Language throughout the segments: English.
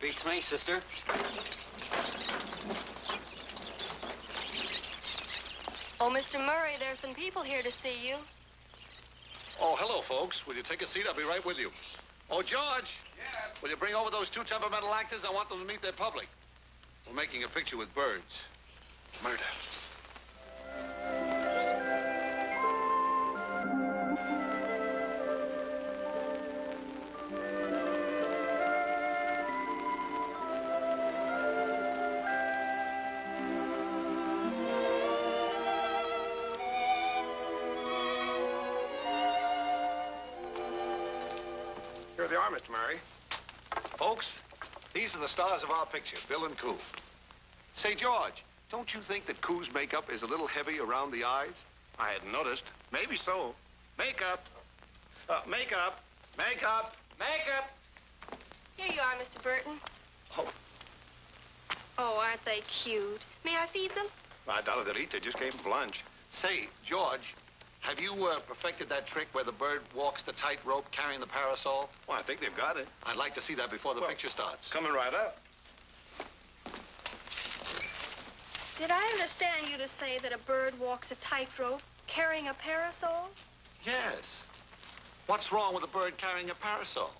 Beats me, sister. Oh, Mr. Murray, there's some people here to see you. Oh, hello, folks. Will you take a seat? I'll be right with you. Oh, George. Yeah. Will you bring over those two temperamental actors? I want them to meet their public. We're making a picture with birds. Murder. Are the stars of our picture, Bill and Coo. Say, George, don't you think that Coo's makeup is a little heavy around the eyes? I hadn't noticed. Maybe so. Makeup. Uh, makeup. Makeup. Makeup. Here you are, Mr. Burton. Oh, Oh, aren't they cute? May I feed them? I doubt if they'll eat. They just came from lunch. Say, George, have you uh, perfected that trick where the bird walks the tightrope carrying the parasol? Well, I think they've got it. I'd like to see that before the Well, picture starts. Coming right up. Did I understand you to say that a bird walks a tightrope carrying a parasol? Yes. What's wrong with a bird carrying a parasol?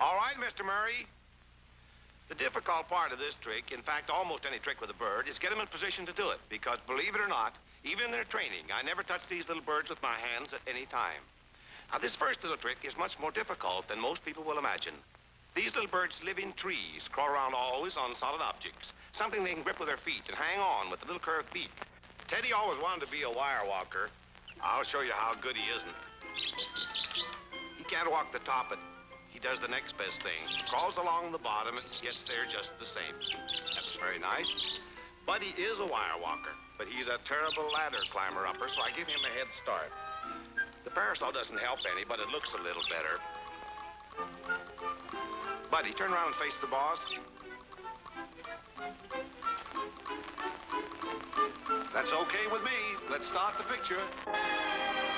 All right, Mr. Murray. The difficult part of this trick, in fact, almost any trick with a bird, is get them in position to do it. Because believe it or not, even in their training, I never touch these little birds with my hands at any time. Now, this first little trick is much more difficult than most people will imagine. These little birds live in trees, crawl around always on solid objects, something they can grip with their feet and hang on with a little curved beak. Teddy always wanted to be a wire walker. I'll show you how good he isn't. He can't walk the top, does the next best thing. Crawls along the bottom and gets there just the same. That's very nice. Buddy is a wire walker, but he's a terrible ladder climber upper, so I give him a head start. The parasol doesn't help any, but it looks a little better. Buddy, turn around and face the boss. That's okay with me. Let's start the picture.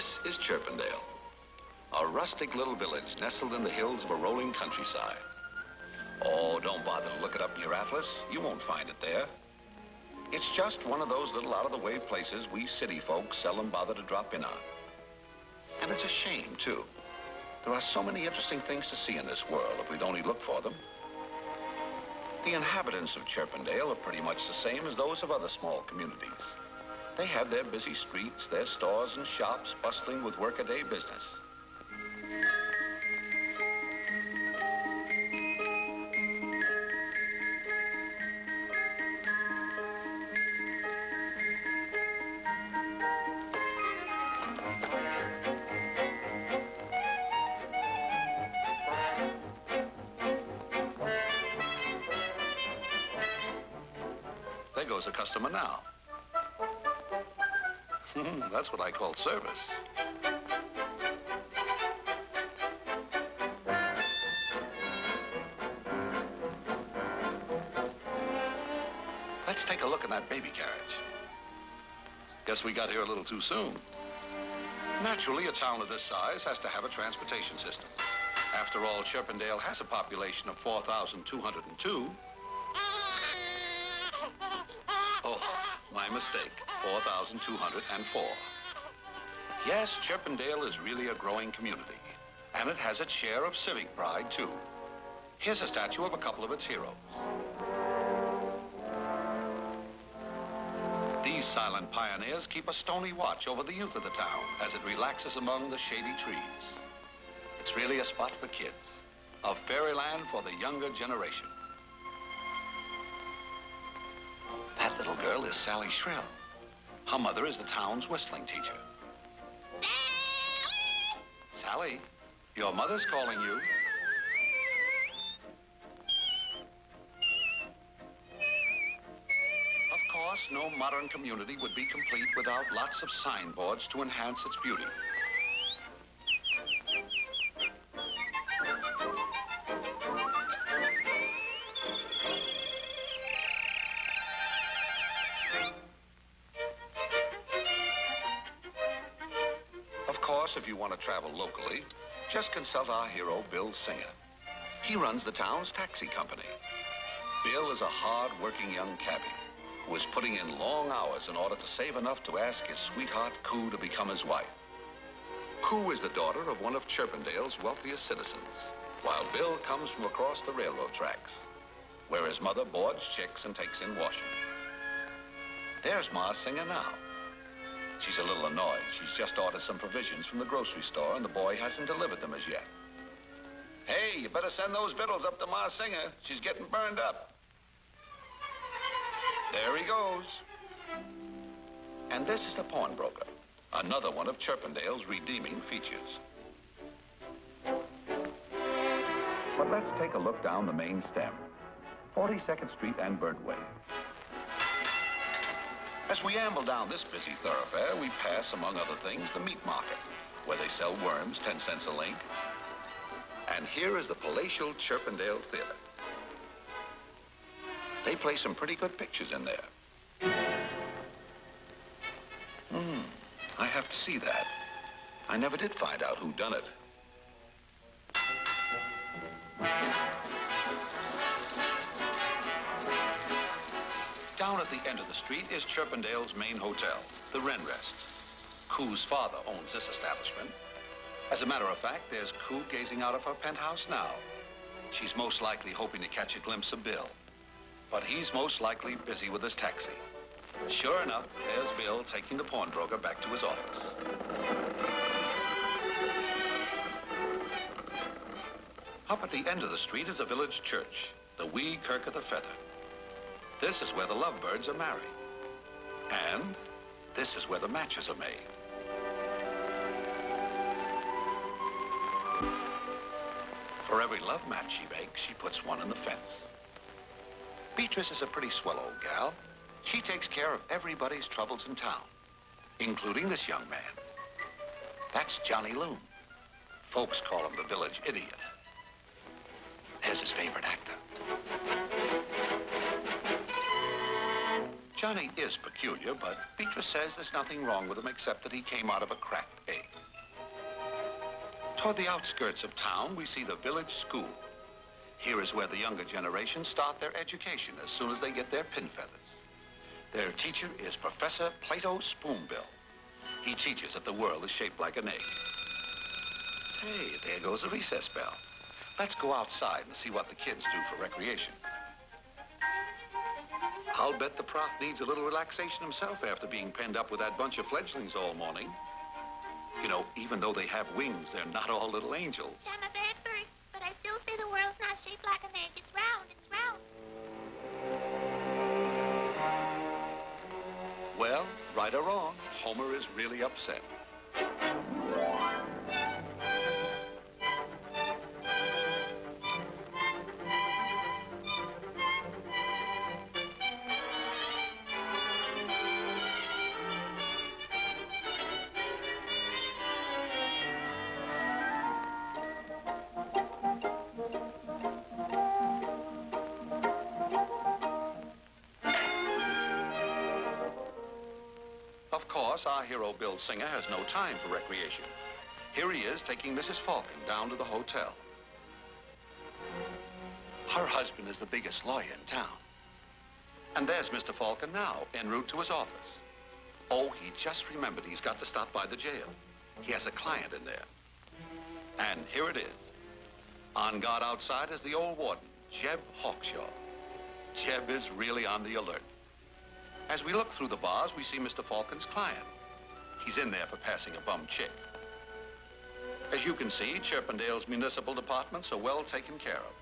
This is Chirpendale, a rustic little village nestled in the hills of a rolling countryside. Oh, don't bother to look it up in your atlas. You won't find it there. It's just one of those little out-of-the-way places we city folks seldom bother to drop in on. And it's a shame, too. There are so many interesting things to see in this world if we'd only look for them. The inhabitants of Chirpendale are pretty much the same as those of other small communities. They have their busy streets, their stores and shops bustling with workaday business. Soon. Naturally, a town of this size has to have a transportation system. After all, Chirpendale has a population of 4,202. Oh, my mistake. 4,204. Yes, Chirpendale is really a growing community, and it has its share of civic pride, too. Here's a statue of a couple of its heroes. These silent pioneers keep a stony watch over the youth of the town as it relaxes among the shady trees. It's really a spot for kids, a fairyland for the younger generation. That little girl is Sally Shrill. Her mother is the town's whistling teacher. Sally, your mother's calling you. No modern community would be complete without lots of signboards to enhance its beauty. Of course, if you want to travel locally, just consult our hero, Bill Singer. He runs the town's taxi company. Bill is a hard-working young cabbie is putting in long hours in order to save enough to ask his sweetheart, Coo, to become his wife. Coo is the daughter of one of Chirpendale's wealthiest citizens, while Bill comes from across the railroad tracks, where his mother boards chicks and takes in washing. There's Ma Singer now. She's a little annoyed. She's just ordered some provisions from the grocery store, and the boy hasn't delivered them as yet. Hey, you better send those victuals up to Ma Singer. She's getting burned up. There he goes. And this is the pawnbroker, another one of Chirpendale's redeeming features. But let's take a look down the main stem, 42nd Street and Birdway. As we amble down this busy thoroughfare, we pass, among other things, the meat market, where they sell worms 10 cents a link. And here is the palatial Chirpendale Theater. They play some pretty good pictures in there. Hmm, I have to see that. I never did find out who done it. Down at the end of the street is Chirpendale's main hotel, the Wren Rest. Coo's father owns this establishment. As a matter of fact, there's Coo gazing out of her penthouse now. She's most likely hoping to catch a glimpse of Bill. But he's most likely busy with his taxi. Sure enough, there's Bill taking the pawnbroker back to his office. Up at the end of the street is a village church, the Wee Kirk of the Feather. This is where the lovebirds are married. And this is where the matches are made. For every love match she makes, she puts one in the fence. Beatrice is a pretty swell old gal. She takes care of everybody's troubles in town, including this young man. That's Johnny Loon. Folks call him the village idiot. There's his favorite actor. Johnny is peculiar, but Beatrice says there's nothing wrong with him except that he came out of a cracked egg. Toward the outskirts of town, we see the village school. Here is where the younger generation start their education as soon as they get their pin feathers. Their teacher is Professor Plato Spoonbill. He teaches that the world is shaped like an egg. Say, there goes the recess bell. Let's go outside and see what the kids do for recreation. I'll bet the prof needs a little relaxation himself after being penned up with that bunch of fledglings all morning. You know, even though they have wings, they're not all little angels. I'm a bad bird, but I still say the world's not shaped like an egg. It's round. It's round. Well, right or wrong, Homer is really upset. Our hero Bill Singer has no time for recreation. Here he is taking Mrs. Falcon down to the hotel. Her husband is the biggest lawyer in town. And there's Mr. Falcon now, en route to his office. Oh, he just remembered he's got to stop by the jail. He has a client in there. And here it is. On guard outside is the old warden, Jeb Hawkshaw. Jeb is really on the alert. As we look through the bars, we see Mr. Falcon's client. He's in there for passing a bum chick. As you can see, Chirpendale's municipal departments are well taken care of.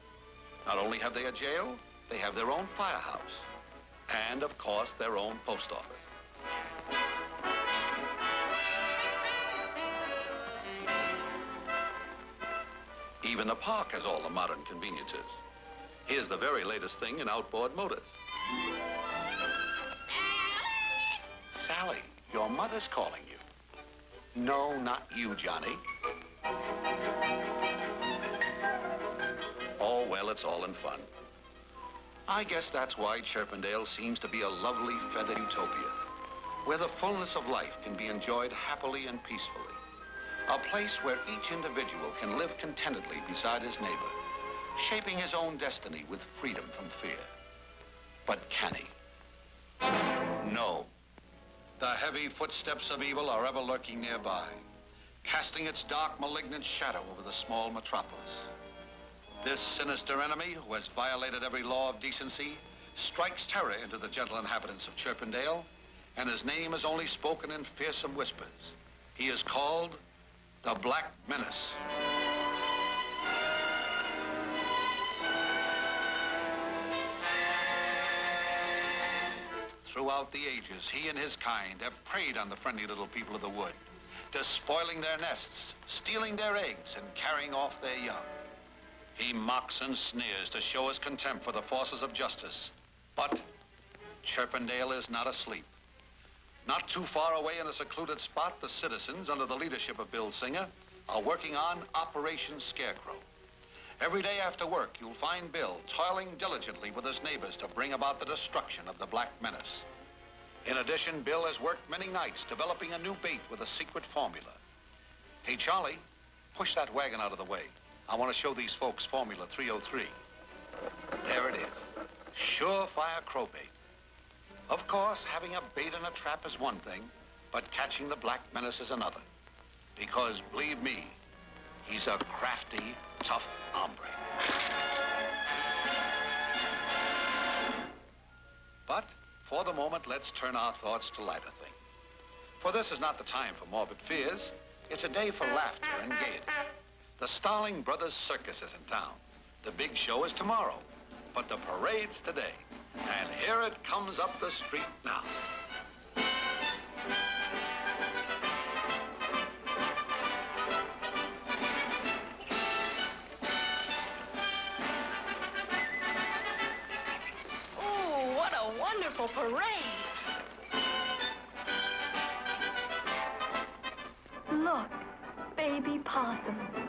Not only have they a jail, they have their own firehouse. And, of course, their own post office. Even the park has all the modern conveniences. Here's the very latest thing in outboard motors. Your mother's calling you. No, not you, Johnny. Oh, well, it's all in fun. I guess that's why Chirpendale seems to be a lovely feathered utopia, where the fullness of life can be enjoyed happily and peacefully. A place where each individual can live contentedly beside his neighbor, shaping his own destiny with freedom from fear. But can he? No. The heavy footsteps of evil are ever lurking nearby, casting its dark, malignant shadow over the small metropolis. This sinister enemy, who has violated every law of decency, strikes terror into the gentle inhabitants of Chirpendale, and his name is only spoken in fearsome whispers. He is called the Black Menace. Throughout the ages, he and his kind have preyed on the friendly little people of the wood, despoiling their nests, stealing their eggs, and carrying off their young. He mocks and sneers to show his contempt for the forces of justice. But Chirpendale is not asleep. Not too far away in a secluded spot, the citizens, under the leadership of Bill Singer, are working on Operation Scarecrow. Every day after work, you'll find Bill toiling diligently with his neighbors to bring about the destruction of the Black Menace. In addition, Bill has worked many nights developing a new bait with a secret formula. Hey, Charlie, push that wagon out of the way. I want to show these folks Formula 303. There it is. Surefire crowbait. Of course, having a bait in a trap is one thing, but catching the Black Menace is another. Because, believe me, he's a crafty, tough hombre. But, for the moment, let's turn our thoughts to lighter things. For this is not the time for morbid fears. It's a day for laughter and gaiety. The Starling Brothers Circus is in town. The big show is tomorrow, but the parade's today. And here it comes up the street now. Wonderful parade. Look, baby possum.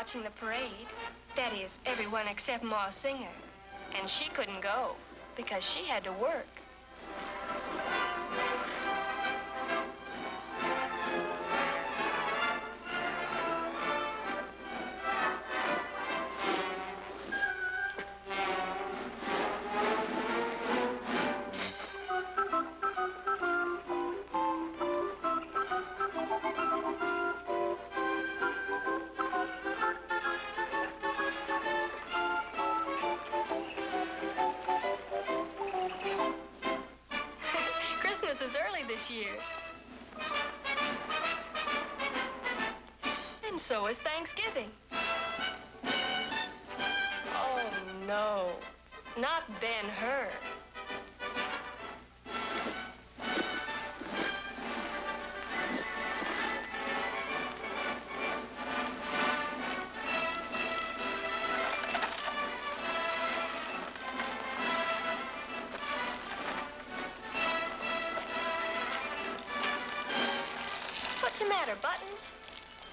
Watching the parade. That is, everyone except Ma Singer. And she couldn't go because she had to work.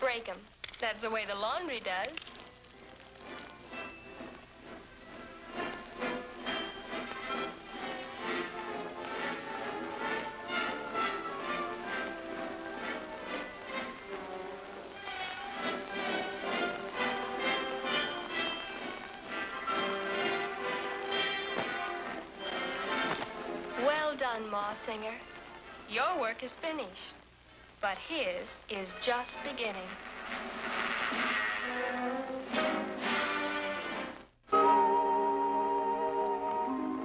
Break 'em. That's the way the laundry does. Well done, Ma Singer. Your work is finished, but his is just beginning.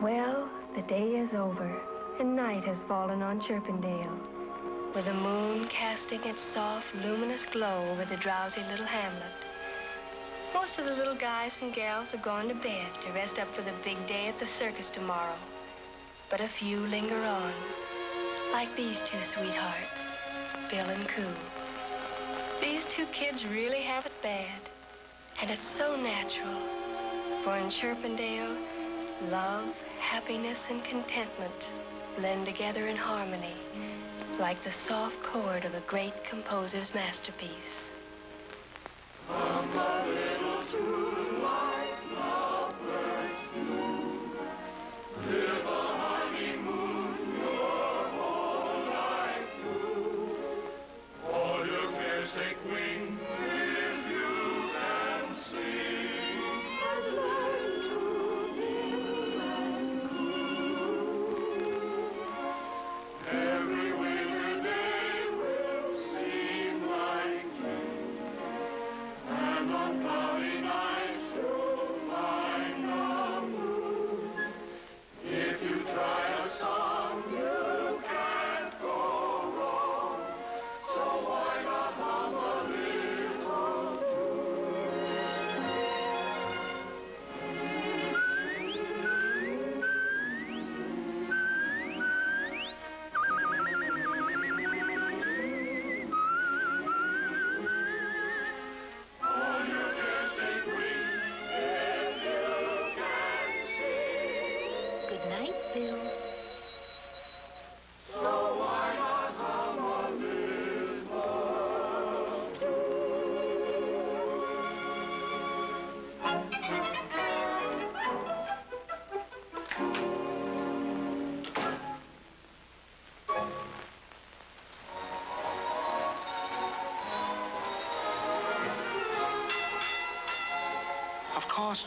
Well, the day is over, and night has fallen on Chirpendale, with the moon casting its soft, luminous glow over the drowsy little hamlet. Most of the little guys and gals have gone to bed to rest up for the big day at the circus tomorrow. But a few linger on, like these two sweethearts, Bill and Coo. These two kids really have it bad, and it's so natural. For in Chirpendale, love, happiness, and contentment blend together in harmony, like the soft chord of a great composer's masterpiece.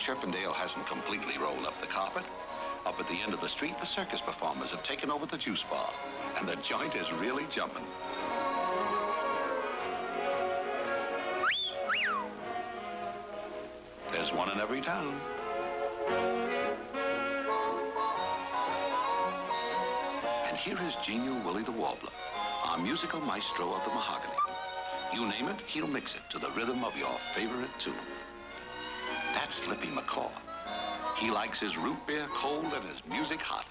Chirpendale hasn't completely rolled up the carpet. Up at the end of the street, the circus performers have taken over the juice bar, and the joint is really jumping. There's one in every town. And here is genial Willie the Warbler, our musical maestro of the mahogany. You name it, he'll mix it to the rhythm of your favorite tune. That's Slippy McCaw. He likes his root beer cold and his music hot.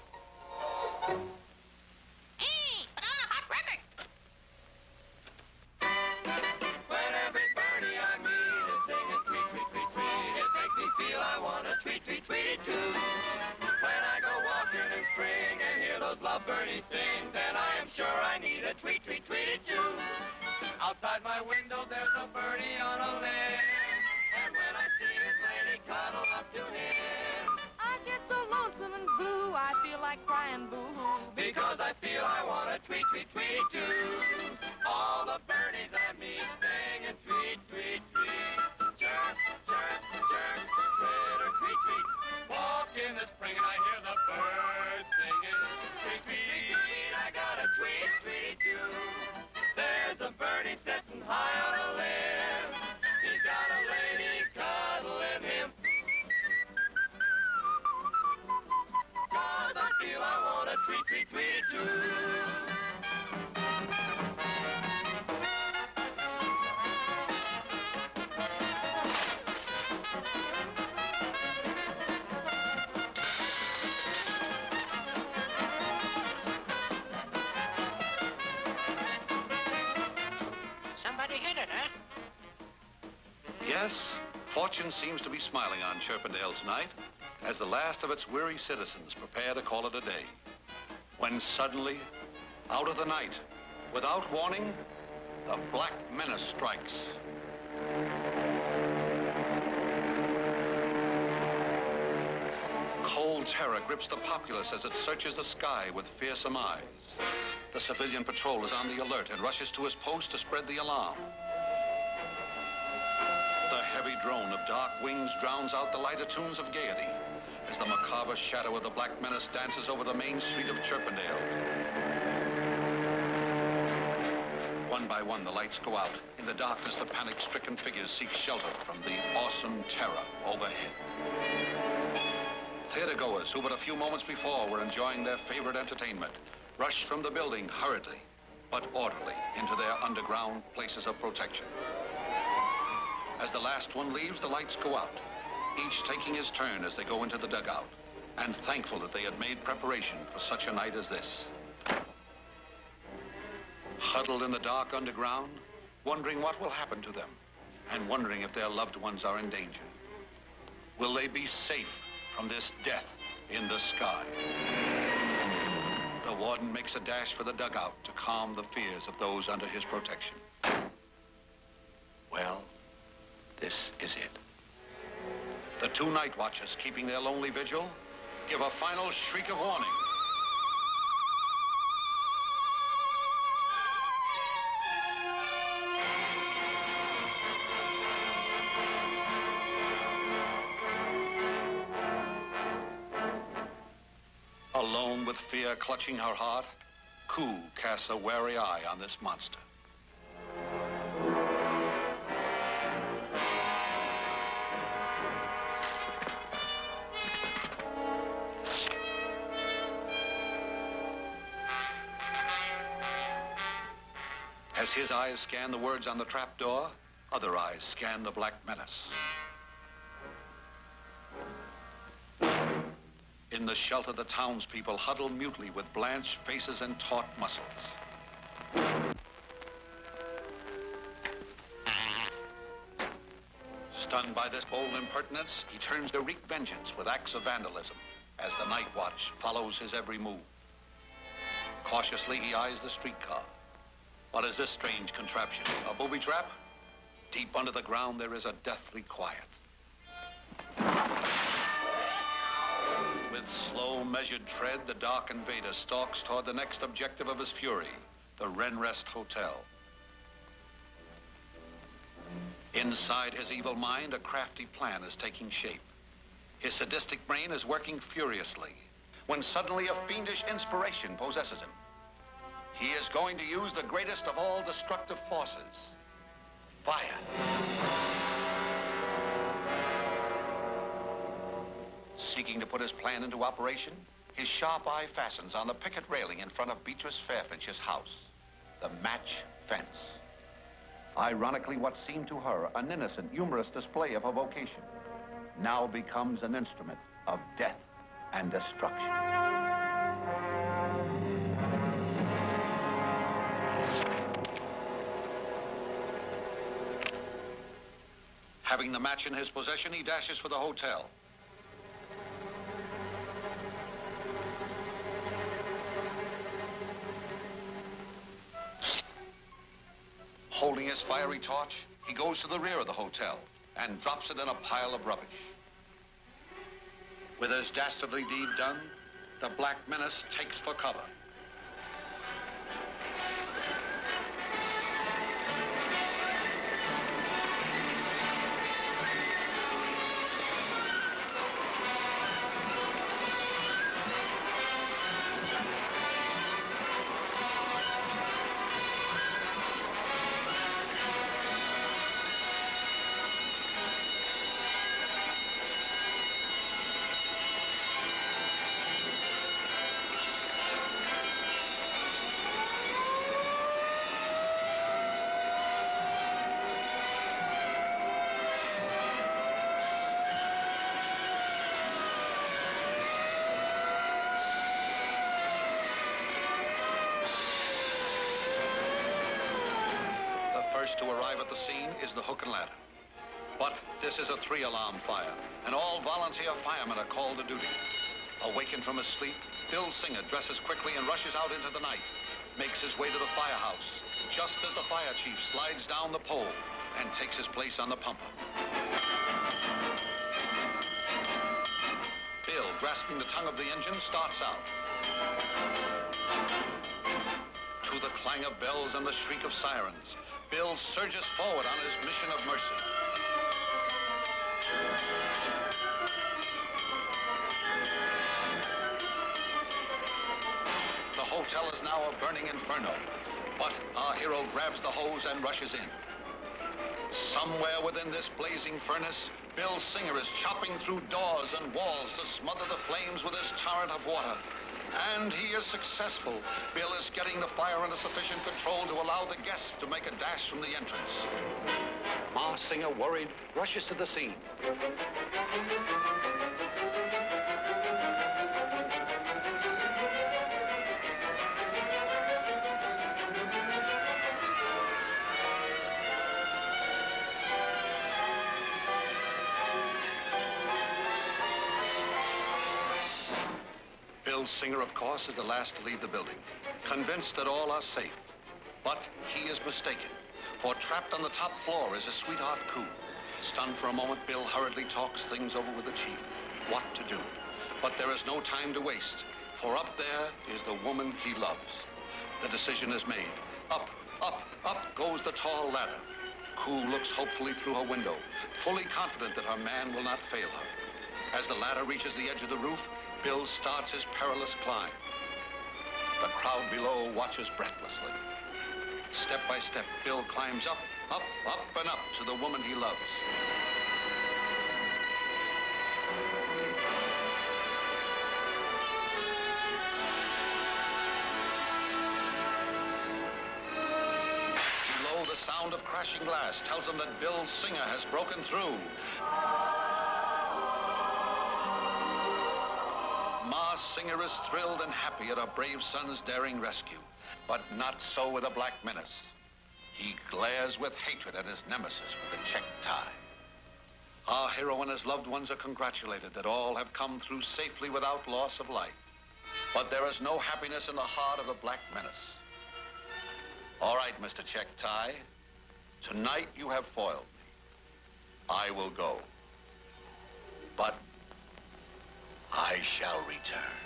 Fortune seems to be smiling on Chirpendale tonight as the last of its weary citizens prepare to call it a day. When suddenly, out of the night, without warning, the Black Menace strikes. Cold terror grips the populace as it searches the sky with fearsome eyes. The civilian patrol is on the alert and rushes to his post to spread the alarm. Heavy drone of dark wings drowns out the lighter tunes of gaiety as the macabre shadow of the Black Menace dances over the main street of Chirpendale. One by one, the lights go out. In the darkness, the panic-stricken figures seek shelter from the awesome terror overhead. Theatergoers who but a few moments before were enjoying their favorite entertainment rush from the building hurriedly but orderly into their underground places of protection. As the last one leaves, the lights go out, each taking his turn as they go into the dugout, and thankful that they had made preparation for such a night as this. Huddled in the dark underground, wondering what will happen to them, and wondering if their loved ones are in danger. Will they be safe from this death in the sky? The warden makes a dash for the dugout to calm the fears of those under his protection. Well, this is it. The two night watchers keeping their lonely vigil give a final shriek of warning. Alone with fear clutching her heart, Coo casts a wary eye on this monster. His eyes scan the words on the trapdoor, other eyes scan the black menace. In the shelter, the townspeople huddle mutely with blanched faces and taut muscles. Stunned by this bold impertinence, he turns to wreak vengeance with acts of vandalism as the night watch follows his every move. Cautiously, he eyes the streetcar. What is this strange contraption? A booby trap? Deep under the ground, there is a deathly quiet. With slow, measured tread, the dark invader stalks toward the next objective of his fury, the Wren Rest Hotel. Inside his evil mind, a crafty plan is taking shape. His sadistic brain is working furiously when suddenly a fiendish inspiration possesses him. He is going to use the greatest of all destructive forces fire. Seeking to put his plan into operation, his sharp eye fastens on the picket railing in front of Beatrice Fairfinch's house, the match fence. Ironically, what seemed to her an innocent, humorous display of her vocation now becomes an instrument of death and destruction. Having the match in his possession, he dashes for the hotel. Holding his fiery torch, he goes to the rear of the hotel and drops it in a pile of rubbish. With his dastardly deed done, the Black Menace takes for cover. This is a three-alarm fire, and all volunteer firemen are called to duty. Awakened from his sleep, Bill Singer dresses quickly and rushes out into the night. Makes his way to the firehouse, just as the fire chief slides down the pole and takes his place on the pumper. Bill, grasping the tongue of the engine, starts out. To the clang of bells and the shriek of sirens, Bill surges forward on his mission of mercy. Burning inferno, but our hero grabs the hose and rushes in. Somewhere within this blazing furnace, Bill Singer is chopping through doors and walls to smother the flames with his torrent of water. And he is successful. Bill is getting the fire under sufficient control to allow the guests to make a dash from the entrance. Ma Singer, worried, rushes to the scene. Singer, of course, is the last to leave the building, convinced that all are safe. But he is mistaken, for trapped on the top floor is his sweetheart, Coo. Stunned for a moment, Bill hurriedly talks things over with the chief. What to do? But there is no time to waste, for up there is the woman he loves. The decision is made. Up, up, up goes the tall ladder. Coo looks hopefully through her window, fully confident that her man will not fail her. As the ladder reaches the edge of the roof, Bill starts his perilous climb. The crowd below watches breathlessly. Step by step, Bill climbs up, up, up, and up to the woman he loves. Below, the sound of crashing glass tells him that Bill Singer has broken through. Ma Singer is thrilled and happy at her brave son's daring rescue. But not so with the Black Menace. He glares with hatred at his nemesis with the checked tie. Our hero and his loved ones are congratulated that all have come through safely without loss of life. But there is no happiness in the heart of the Black Menace. All right, Mr. Check Tie. Tonight you have foiled me. I will go. But I shall return.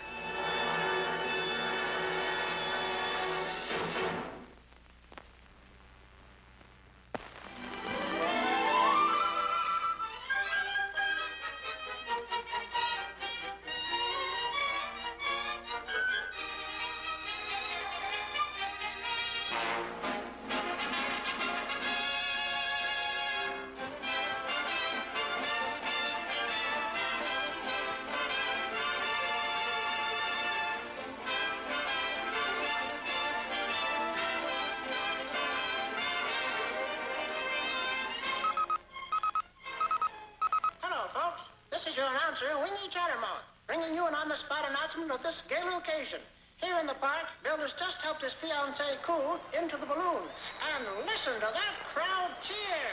Of this gala occasion. Here in the park, Bill has just helped his fiancée, Coo, into the balloon. And listen to that crowd cheer.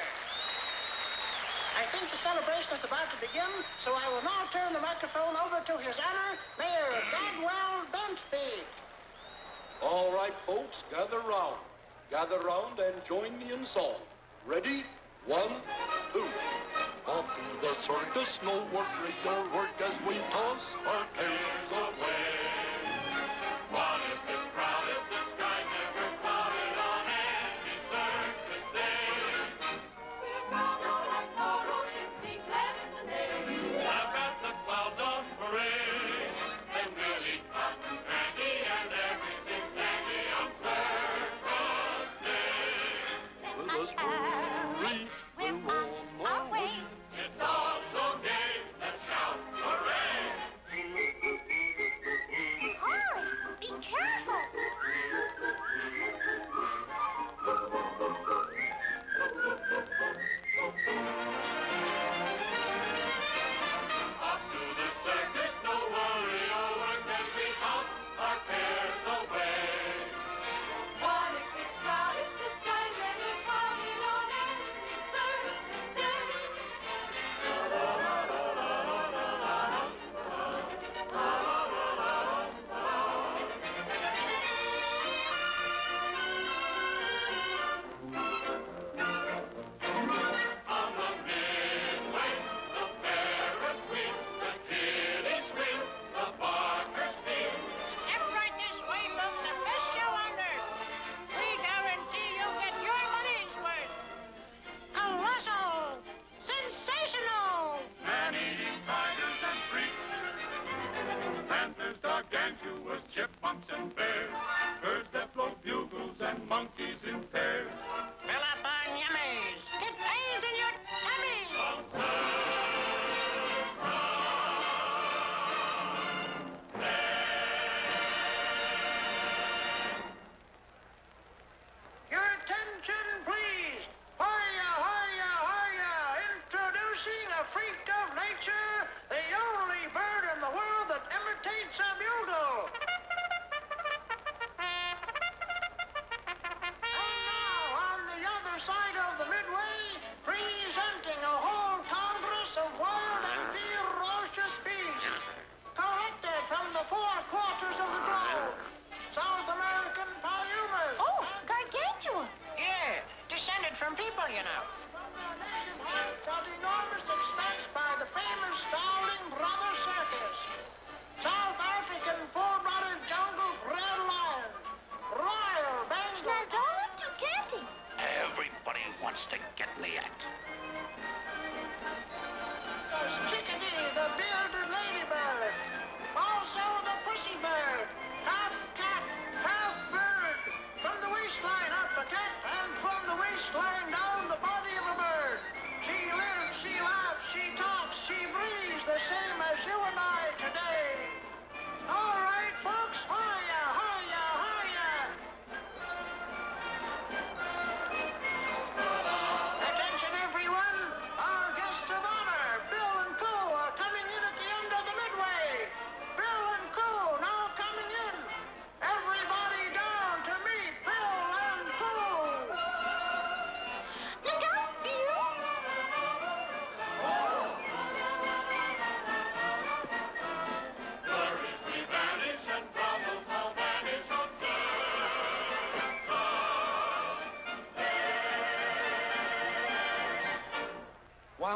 I think the celebration is about to begin, so I will now turn the microphone over to His Honor, Mayor Dadwell Bentby. All right, folks, gather round. Gather round and join me in song. Ready? One, two. To the circus, no work, regular work as we toss our cares away.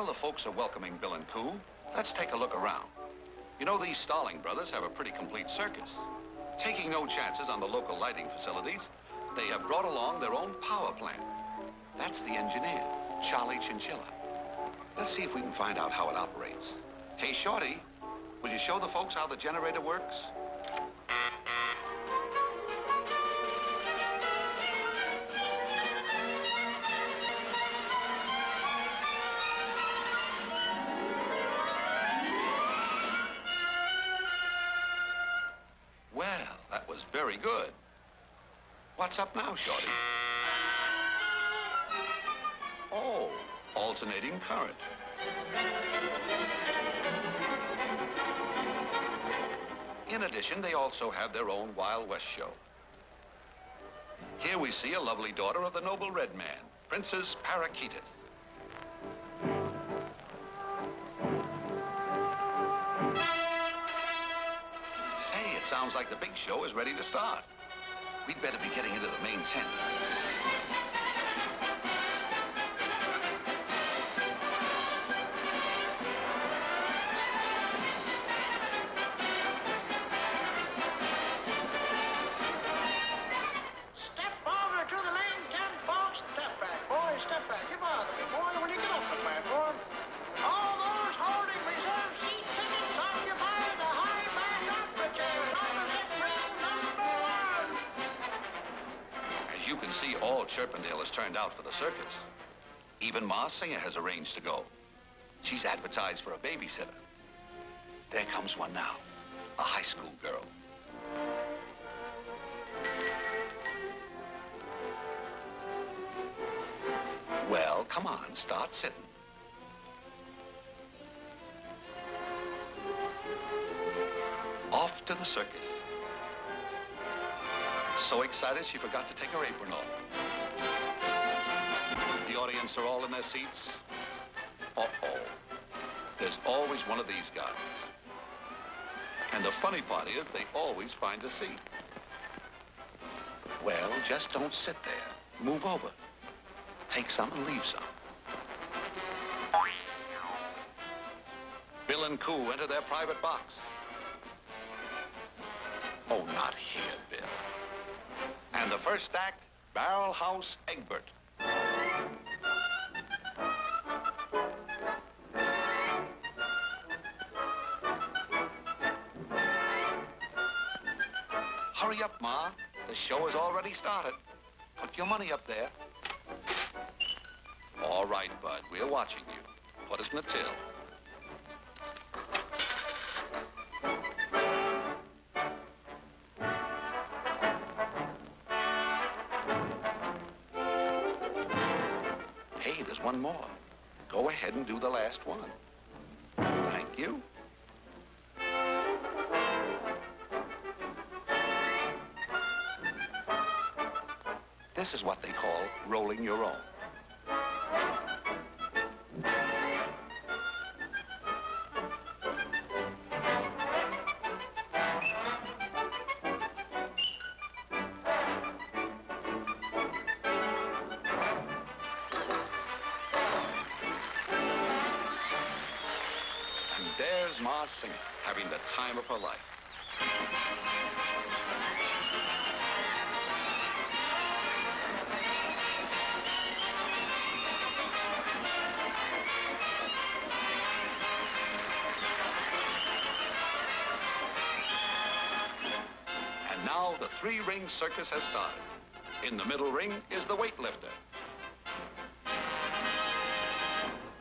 While the folks are welcoming Bill and Coo, let's take a look around. You know, these Starling brothers have a pretty complete circus. Taking no chances on the local lighting facilities, they have brought along their own power plant. That's the engineer, Charlie Chinchilla. Let's see if we can find out how it operates. Hey, Shorty, will you show the folks how the generator works? Very good. What's up now, Shorty? Oh, alternating current. In addition, they also have their own Wild West show. Here we see a lovely daughter of the noble red man, Princess Parakeetus. Sounds like the big show is ready to start. We'd better be getting into the main tent. Ma Singer has arranged to go. She's advertised for a babysitter. There comes one now, a high school girl. Well, come on, start sitting. Off to the circus. So excited she forgot to take her apron off. Audience are all in their seats. Uh-oh. There's always one of these guys. And the funny part is they always find a seat. Well, just don't sit there. Move over. Take some and leave some. Bill and Coo enter their private box. Oh, not here, Bill. And the first act, Barrel House Egbert. Ma. The show has already started. Put your money up there. All right, Bud. We're watching you. Put us in the till. Hey, there's one more. Go ahead and do the last one. Thank you. This is what they call rolling your own. The three-ring circus has started. In the middle ring is the weightlifter.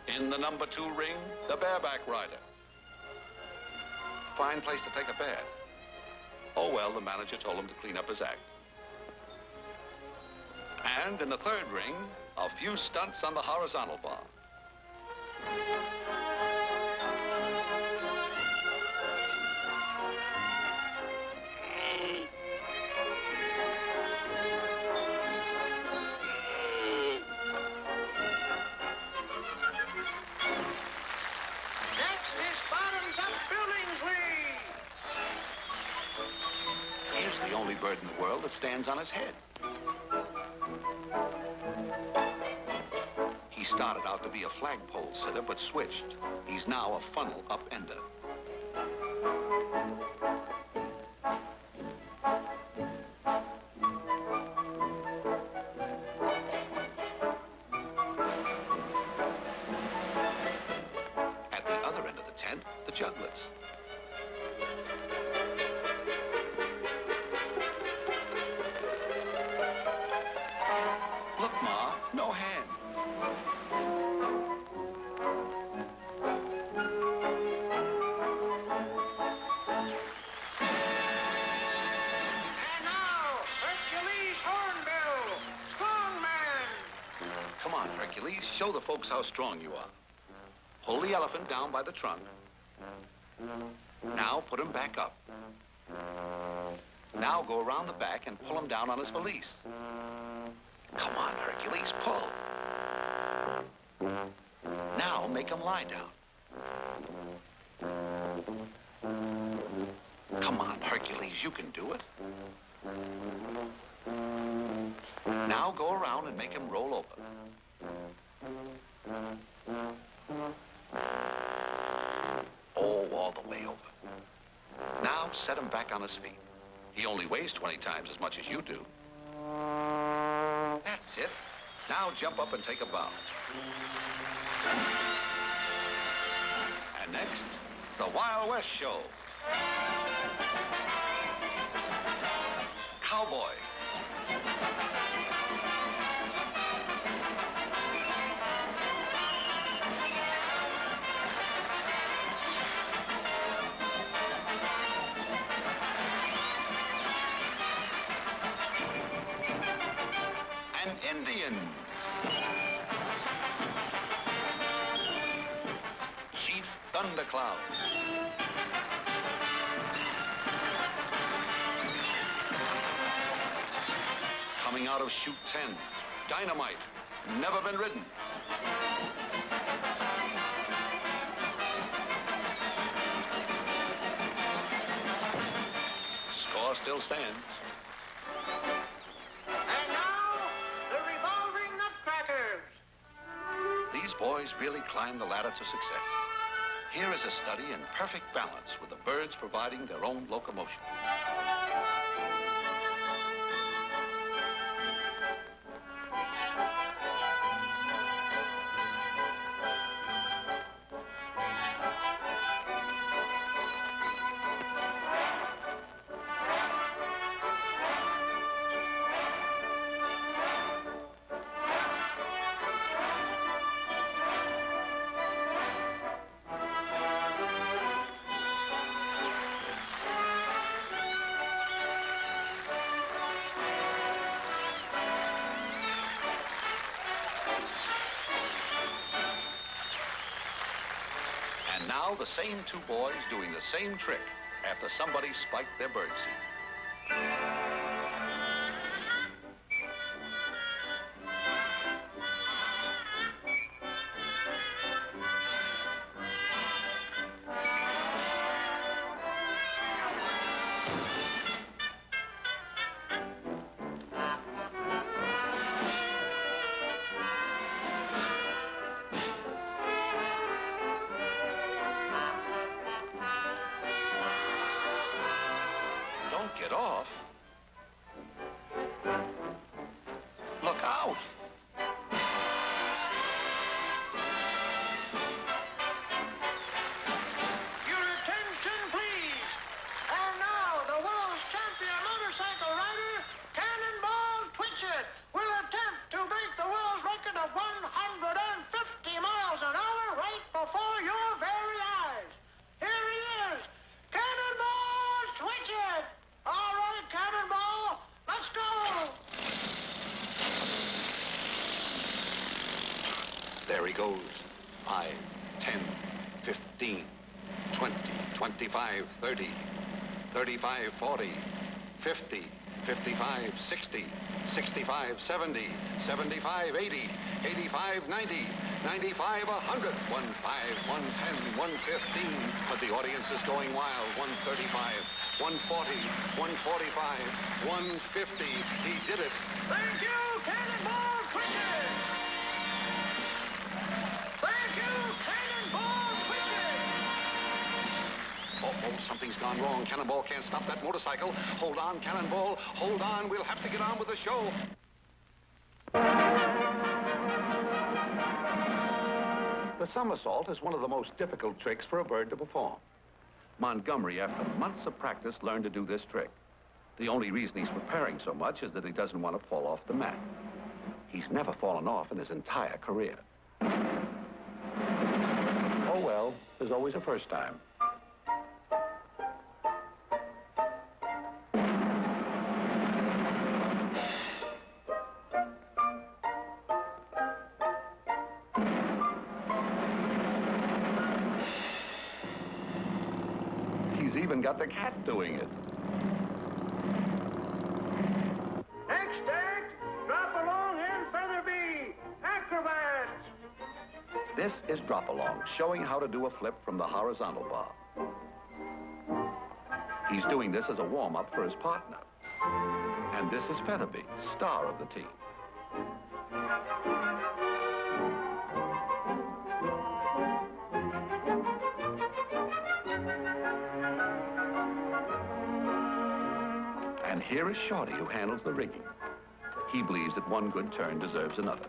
In the number two ring, the bareback rider. Fine place to take a bath. Oh, well, the manager told him to clean up his act. And in the third ring, a few stunts on the horizontal bar. Bird in the world that stands on his head. He started out to be a flagpole sitter, but switched. He's now a funnel upender. How strong you are. Pull the elephant down by the trunk. Now put him back up. Now go around the back and pull him down on his valise. Come on, Hercules, pull. Now make him lie down. Come on, Hercules, you can do it. Now go around and make him roll over. Oh, all the way over. Now set him back on his feet. He only weighs 20 times as much as you do. That's it. Now jump up and take a bow. And next, the Wild West Show. Cowboy. Thundercloud. Coming out of chute 10, Dynamite. Never been ridden. Score still stands. And now, the revolving nutcrackers. These boys really climbed the ladder to success. Here is a study in perfect balance with the birds providing their own locomotion. Now the same two boys doing the same trick after somebody spiked their birdseed. 60, 65, 70, 75, 80, 85, 90, 95, 100, 105, 110, 115. But the audience is going wild. 135, 140, 145, 150. He did it. Thank you, Cannonball Cricket! Something's gone wrong. Cannonball can't stop that motorcycle. Hold on, Cannonball. Hold on. We'll have to get on with the show. The somersault is one of the most difficult tricks for a bird to perform. Montgomery, after months of practice, learned to do this trick. The only reason he's preparing so much is that he doesn't want to fall off the mat. He's never fallen off in his entire career. Oh, well, there's always a first time. Got the cat doing it. Next act, drop along and. Acrobats. This is Drop Along, showing how to do a flip from the horizontal bar. He's doing this as a warm-up for his partner. And this is Featherby, star of the team. Here is Shorty, who handles the rigging. He believes that one good turn deserves another.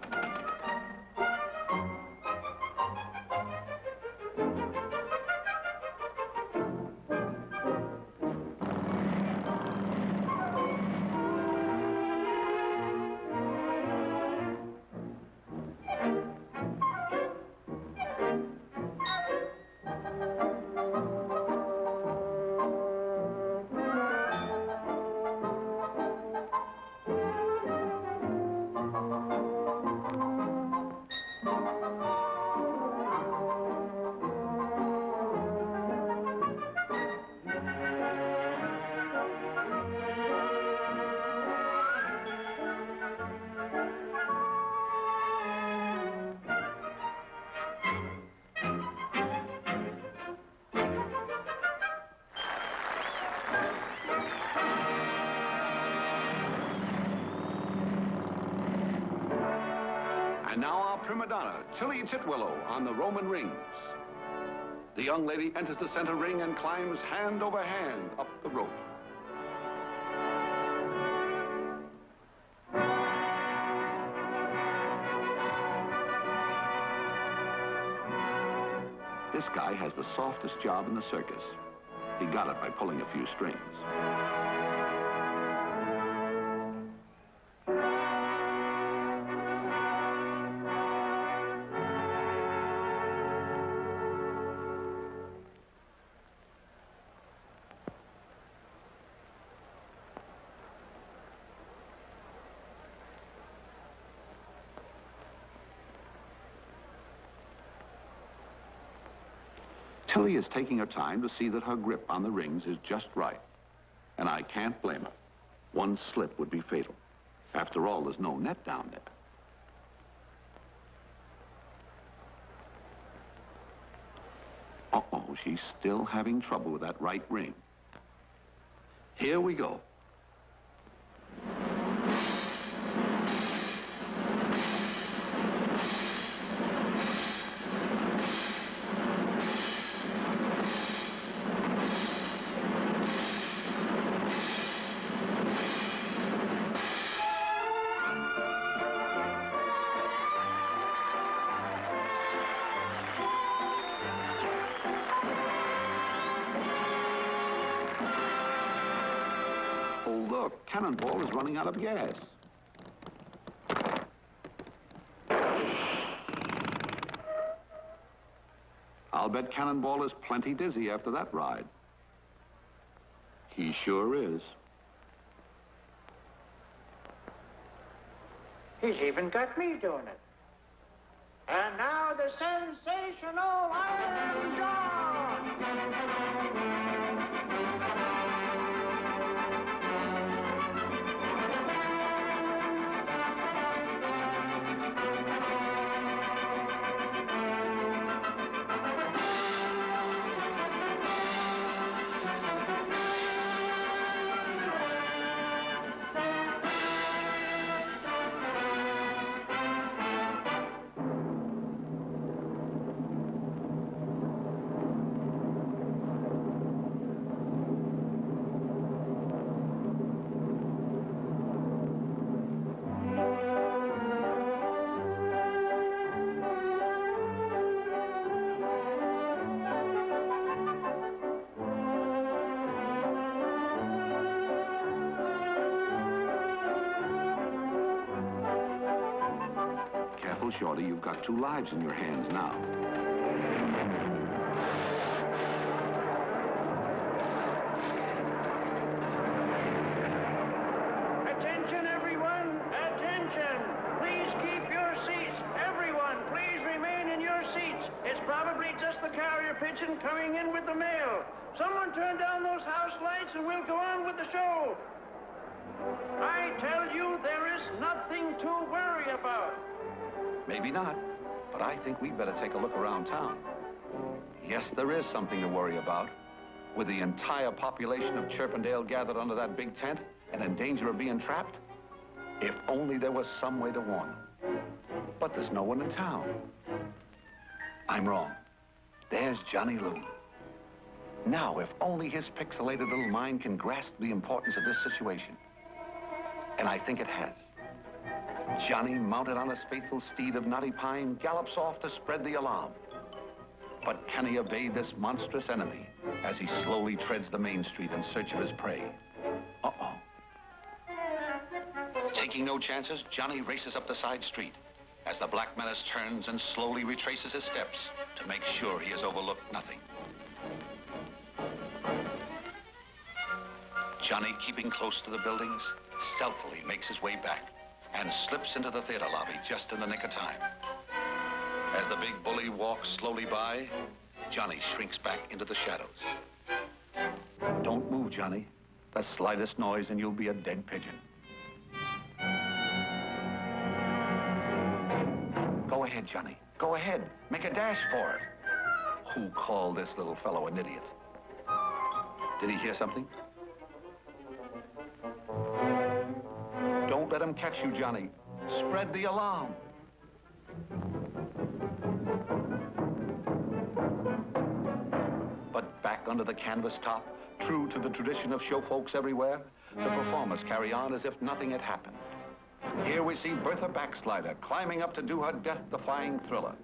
Prima donna, Tilly Titwillow, on the Roman rings. The young lady enters the center ring and climbs hand over hand up the rope. This guy has the softest job in the circus. He got it by pulling a few strings. Tilly is taking her time to see that her grip on the rings is just right. And I can't blame her. One slip would be fatal. After all, there's no net down there. Uh-oh, she's still having trouble with that right ring. Here we go. Cannonball is running out of gas. I'll bet Cannonball is plenty dizzy after that ride. He sure is. He's even got me doing it. And now the sensational Iron Jaw! Two lives in your hands now. Attention, everyone! Attention! Please keep your seats. Everyone, please remain in your seats. It's probably just the carrier pigeon coming in with the mail. Someone turn down those house lights and we'll go on with the show. I tell you, there is nothing to worry about. Maybe not, but I think we'd better take a look around town. Yes, there is something to worry about. With the entire population of Chirpendale gathered under that big tent and in danger of being trapped, if only there was some way to warn them. But there's no one in town. I'm wrong. There's Johnny Loon. Now, if only his pixelated little mind can grasp the importance of this situation. And I think it has. Johnny, mounted on his faithful steed of knotty pine, gallops off to spread the alarm. But can he evade this monstrous enemy as he slowly treads the main street in search of his prey? Uh-oh. Taking no chances, Johnny races up the side street as the Black Menace turns and slowly retraces his steps to make sure he has overlooked nothing. Johnny, keeping close to the buildings, stealthily makes his way back and slips into the theater lobby just in the nick of time. As the big bully walks slowly by, Johnny shrinks back into the shadows. Don't move, Johnny. The slightest noise and you'll be a dead pigeon. Go ahead, Johnny. Go ahead. Make a dash for it. Who called this little fellow an idiot? Did he hear something? Let him catch you, Johnny. Spread the alarm. But back under the canvas top, true to the tradition of show folks everywhere, the performers carry on as if nothing had happened. Here we see Bertha Backslider climbing up to do her death-defying thriller.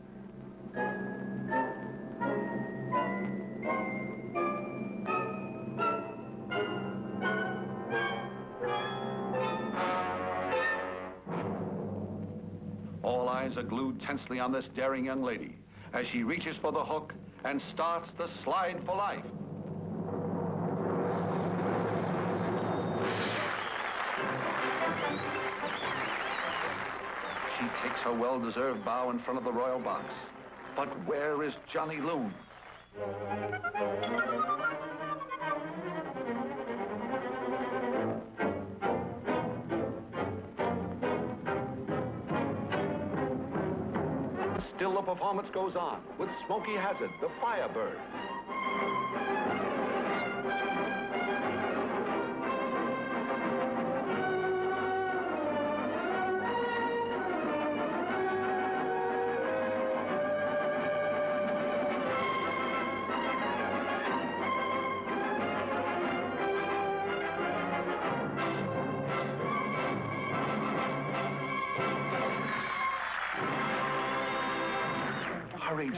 Glued tensely on this daring young lady as she reaches for the hook and starts the slide for life. She takes her well-deserved bow in front of the royal box. But where is Johnny Loon? Performance goes on with Smokey Hazard, the Firebird.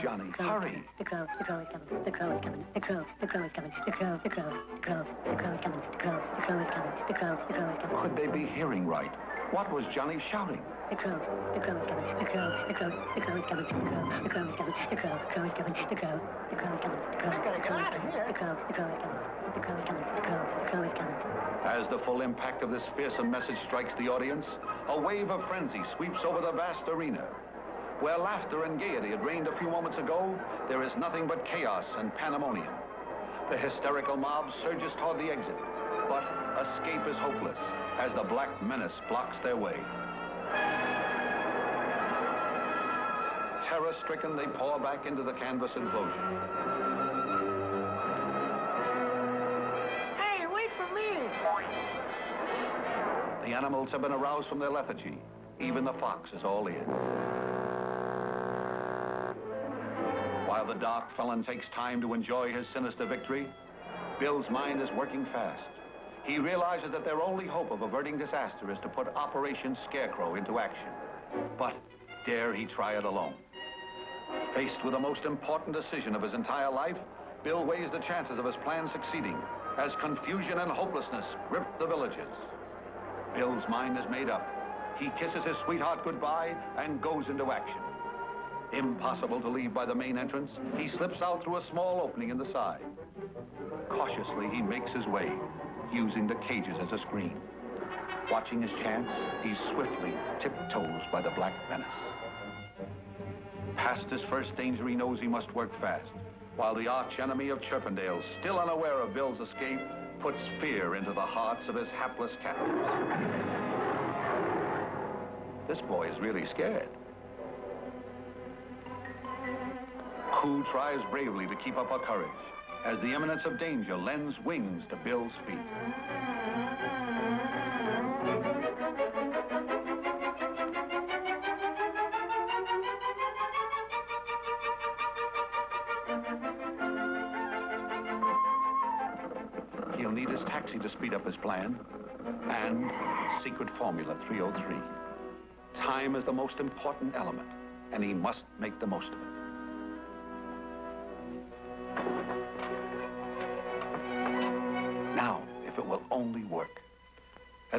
Johnny, hurry. The crow, the crow is coming. The crow is coming. The crow, the crow is coming. The crow, the crow, the crow, the crow is coming. The crow, the crow is coming. The crow, the crow is coming. Could they be hearing right? What was Johnny shouting? The crow, the crow is coming. The crow, the crow, the crow is coming. The crow, the crow is coming. The crow, the crow is coming. The crow, the crow is coming. The crow, the crow is coming. The crow, the crow is coming. The crow is coming. The crow, the crow is coming. As the full impact of this fearsome message strikes the audience, a wave of frenzy sweeps over the vast arena. Where laughter and gaiety had reigned a few moments ago, there is nothing but chaos and pandemonium. The hysterical mob surges toward the exit, but escape is hopeless as the black menace blocks their way. Terror-stricken, they pour back into the canvas enclosure. Hey, wait for me. The animals have been aroused from their lethargy. Even the fox is all ears. The dark felon takes time to enjoy his sinister victory, Bill's mind is working fast. He realizes that their only hope of averting disaster is to put Operation Scarecrow into action. But dare he try it alone? Faced with the most important decision of his entire life, Bill weighs the chances of his plan succeeding as confusion and hopelessness grip the villages. Bill's mind is made up. He kisses his sweetheart goodbye and goes into action. Impossible to leave by the main entrance, he slips out through a small opening in the side. Cautiously, he makes his way, using the cages as a screen. Watching his chance, he swiftly tiptoes by the black menace. Past his first danger, he knows he must work fast, while the arch enemy of Chirpendale, still unaware of Bill's escape, puts fear into the hearts of his hapless captives. This boy is really scared. Who tries bravely to keep up her courage as the imminence of danger lends wings to Bill's feet. He'll need his taxi to speed up his plan and secret formula 303. Time is the most important element, and he must make the most of it.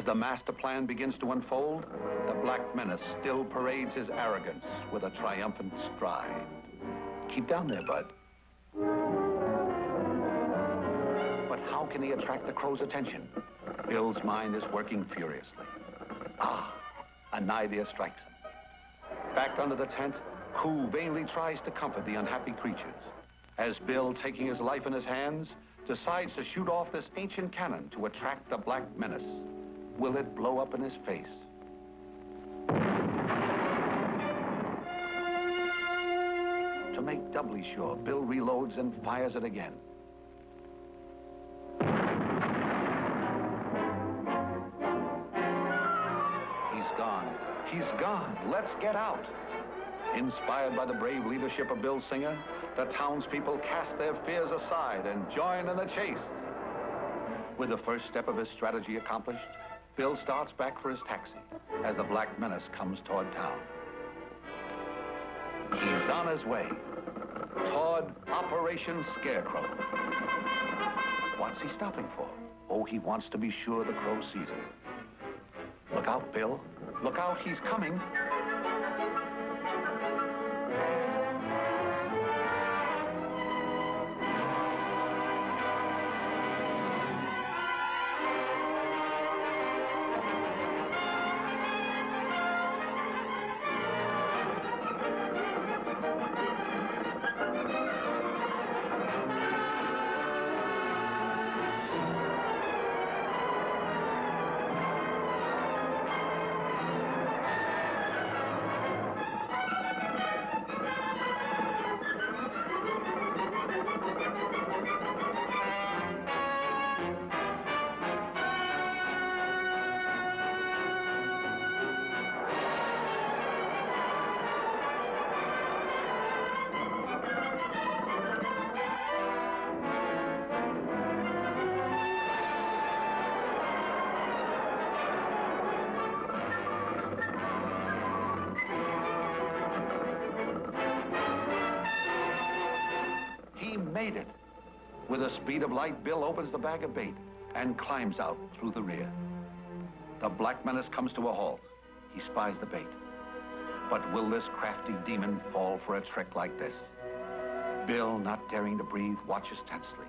As the master plan begins to unfold, the Black Menace still parades his arrogance with a triumphant stride. Keep down there, Bud. But how can he attract the crow's attention? Bill's mind is working furiously. Ah, an idea strikes him. Back under the tent, Coo vainly tries to comfort the unhappy creatures. As Bill, taking his life in his hands, decides to shoot off this ancient cannon to attract the Black Menace. Will it blow up in his face? To make doubly sure, Bill reloads and fires it again. He's gone. He's gone. Let's get out. Inspired by the brave leadership of Bill Singer, the townspeople cast their fears aside and join in the chase. With the first step of his strategy accomplished, Bill starts back for his taxi as the Black Menace comes toward town. He's on his way toward Operation Scarecrow. What's he stopping for? Oh, he wants to be sure the crow sees him. Look out, Bill. Look out, he's coming. With the speed of light, Bill opens the bag of bait and climbs out through the rear. The Black Menace comes to a halt. He spies the bait. But will this crafty demon fall for a trick like this? Bill, not daring to breathe, watches tensely,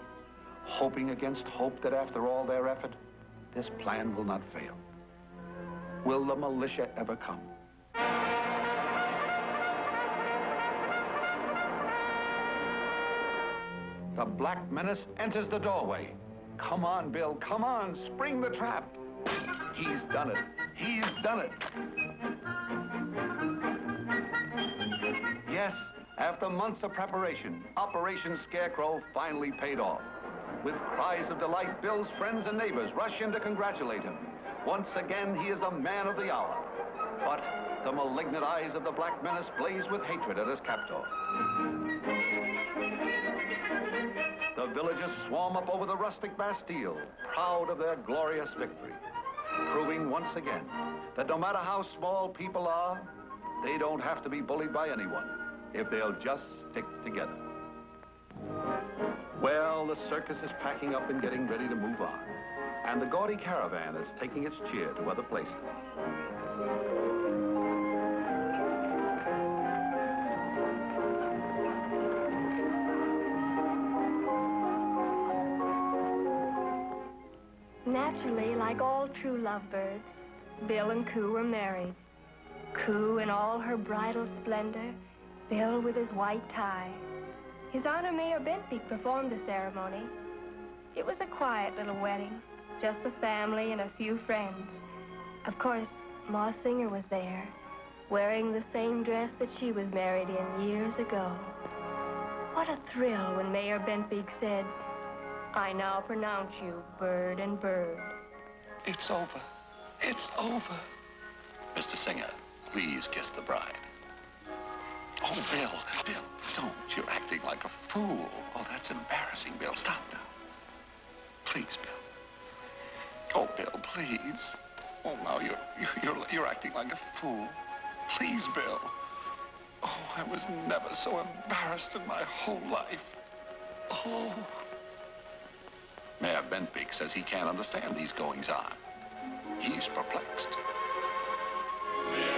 hoping against hope that after all their effort, this plan will not fail. Will the militia ever come? The Black Menace enters the doorway. Come on, Bill, come on, spring the trap. He's done it. He's done it. Yes, after months of preparation, Operation Scarecrow finally paid off. With cries of delight, Bill's friends and neighbors rush in to congratulate him. Once again, he is the man of the hour. But the malignant eyes of the Black Menace blaze with hatred at his captor. The villagers swarm up over the rustic Bastille, proud of their glorious victory, proving once again that no matter how small people are, they don't have to be bullied by anyone if they'll just stick together. Well, the circus is packing up and getting ready to move on, and the gaudy caravan is taking its cheer to other places. Naturally, like all true lovebirds, Bill and Coo were married. Coo in all her bridal splendor, Bill with his white tie. His Honor Mayor Bentbeek performed the ceremony. It was a quiet little wedding, just the family and a few friends. Of course, Ma Singer was there, wearing the same dress that she was married in years ago. What a thrill when Mayor Bentbeek said, I now pronounce you bird and bird. It's over. It's over. Mr. Singer, please kiss the bride. Oh, Bill, Bill, don't. You're acting like a fool. Oh, that's embarrassing, Bill. Stop now. Please, Bill. Oh, Bill, please. Oh, now you're, you're, you're, acting like a fool. Please, Bill. Oh, I was never so embarrassed in my whole life. Oh. Mayor Bentbeek says he can't understand these goings on. He's perplexed. Yeah.